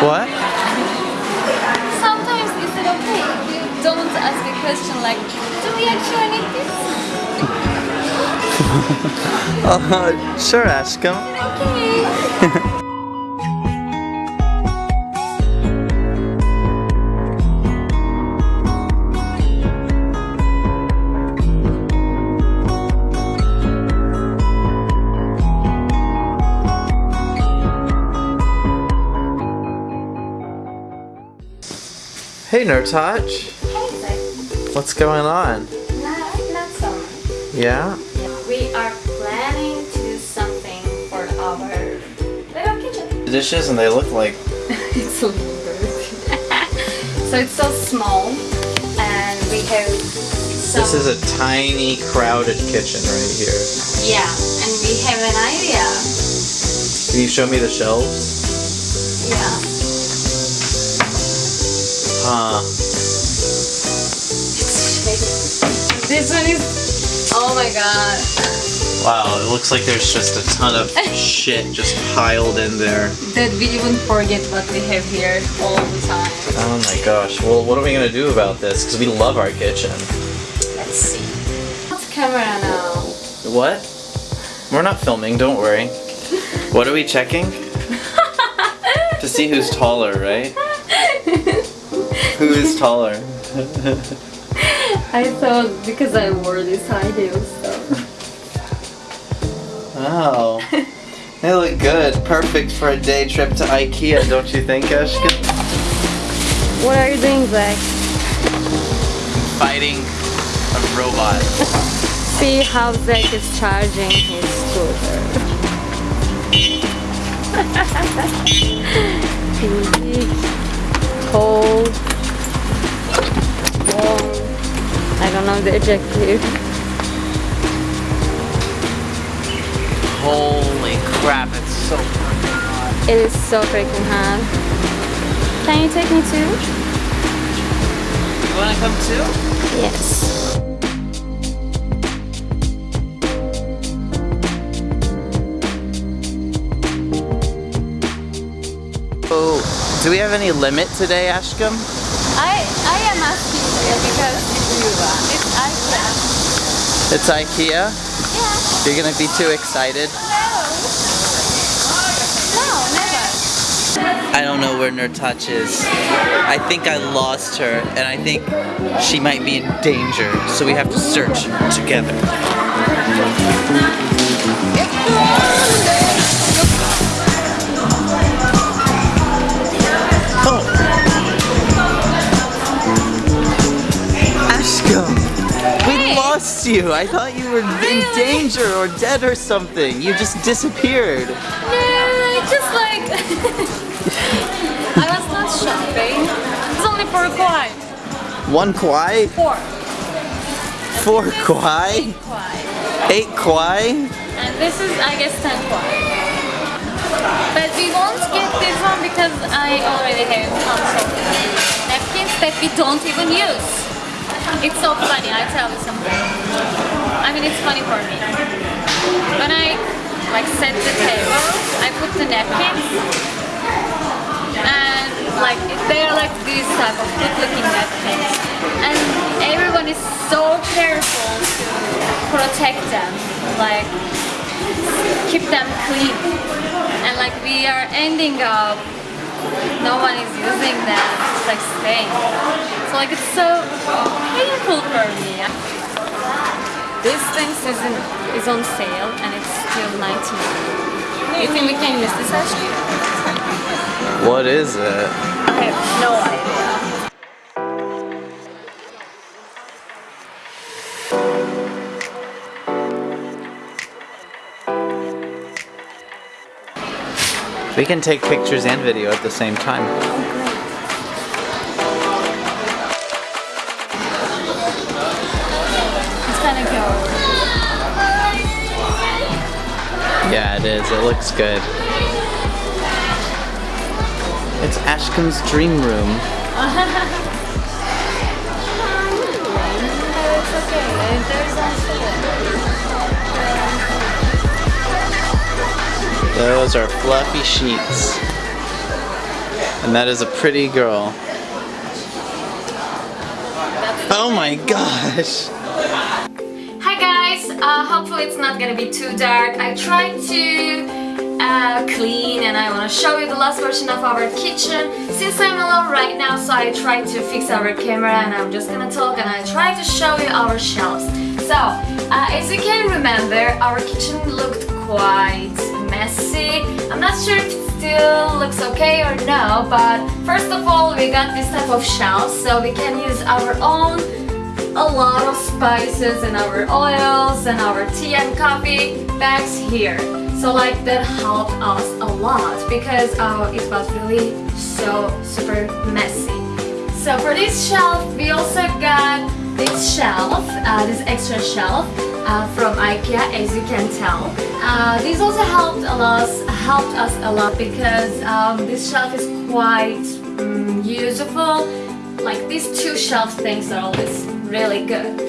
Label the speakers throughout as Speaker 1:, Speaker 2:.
Speaker 1: What?
Speaker 2: Sometimes is it okay if you don't ask a question like, do we actually need this?
Speaker 1: Uh, sure, Ashcom.
Speaker 2: Okay.
Speaker 1: Hey, Nerdtouch. What's going on?
Speaker 2: Not, not so much.
Speaker 1: Yeah?
Speaker 2: We are planning to do something for our little kitchen.
Speaker 1: The dishes and they look like
Speaker 2: it's a little so it's so small and we have some...
Speaker 1: this is a tiny crowded kitchen right here.
Speaker 2: Yeah, and we have an idea.
Speaker 1: Can you show me the shelves?
Speaker 2: Yeah.
Speaker 1: Huh.
Speaker 2: This one is... Oh my god.
Speaker 1: Wow, it looks like there's just a ton of shit just piled in there.
Speaker 2: That we even forget what we have here all the time.
Speaker 1: Oh my gosh. Well, what are we gonna do about this? Because we love our kitchen.
Speaker 2: Let's see. What's camera now?
Speaker 1: What? We're not filming, don't worry. What are we checking? to see who's taller, right? Who is taller?
Speaker 2: I thought because I wore these high heels, so.
Speaker 1: Oh. They look good. Perfect for a day trip to Ikea, don't you think, Ashka?
Speaker 2: What are you doing, Zach?
Speaker 1: Fighting a robot.
Speaker 2: See how Zach is charging his scooter. Know the adjective.
Speaker 1: Holy crap, it's so fucking hot.
Speaker 2: It is so freaking hot. Can you take me too?
Speaker 1: You wanna come too?
Speaker 2: Yes.
Speaker 1: Oh, do we have any limit today, Ashcom?
Speaker 2: I I am asking you because it's IKEA.
Speaker 1: It's Ikea?
Speaker 2: Yeah.
Speaker 1: You're gonna be too excited?
Speaker 2: No. No, never.
Speaker 1: I don't know where Nerdtouch is. I think I lost her, and I think she might be in danger, so we have to search together. Ashcom, we
Speaker 2: Hey.
Speaker 1: lost you. I thought you were in danger or dead or something. You just disappeared.
Speaker 2: No, I just like I was not shopping. It's only for a quite.
Speaker 1: One kwai,
Speaker 2: Four.
Speaker 1: four kwai,
Speaker 2: Quite.
Speaker 1: eight kwai.
Speaker 2: And this is I guess ten quite. But we won't get this one because I already have tons of napkins that we don't even use. It's so funny, I tell you something. I mean it's funny for me. When I like set the table, I put the napkins and like they are like these type of good looking napkins and everyone is so careful to protect them like keep them clean and like we are ending up no one is using them it's like staying so like it's so painful for me this thing is, in, is on sale and it's still 19 you think we can use this actually?
Speaker 1: What is it?
Speaker 2: I have no idea.
Speaker 1: We can take pictures and video at the same time.
Speaker 2: It's gonna go.
Speaker 1: Yeah, it is. It looks good. It's Ashcom's dream room. Those are fluffy sheets. And that is a pretty girl. Oh my gosh!
Speaker 2: Hi guys, uh, hopefully it's not gonna be too dark. I tried to uh, clean and I want to show you the last version of our kitchen. Since I'm alone right now, so I tried to fix our camera and I'm just gonna talk and I try to show you our shelves. So, uh, as you can remember, our kitchen looked quite messy. I'm not sure if it still looks okay or no, but first of all, we got this type of shelves so we can use our own a lot of spices and our oils and our tea and coffee bags here. So like that helped us a lot because uh, it was really so super messy. So for this shelf, we also got this shelf, uh, this extra shelf uh, from IKEA, as you can tell. Uh, this also helped us helped us a lot because um, this shelf is quite um, useful. Like these two shelf things are always really good.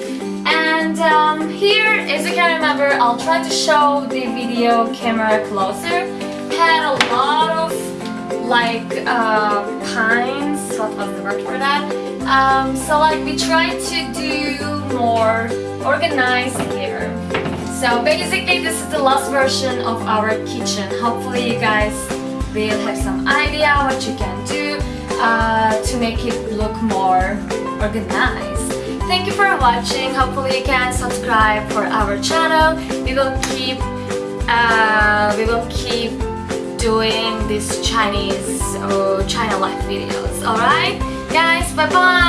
Speaker 2: And um, here, as you can remember, I'll try to show the video camera closer. Had a lot of like uh, pines. What was the word for that? Um, so like we tried to do more organized here. So basically, this is the last version of our kitchen. Hopefully, you guys will have some idea what you can do uh, to make it look more organized. Thank you for watching. Hopefully you can subscribe for our channel. We will keep uh, we will keep doing these Chinese or China life videos. Alright? Guys, bye bye!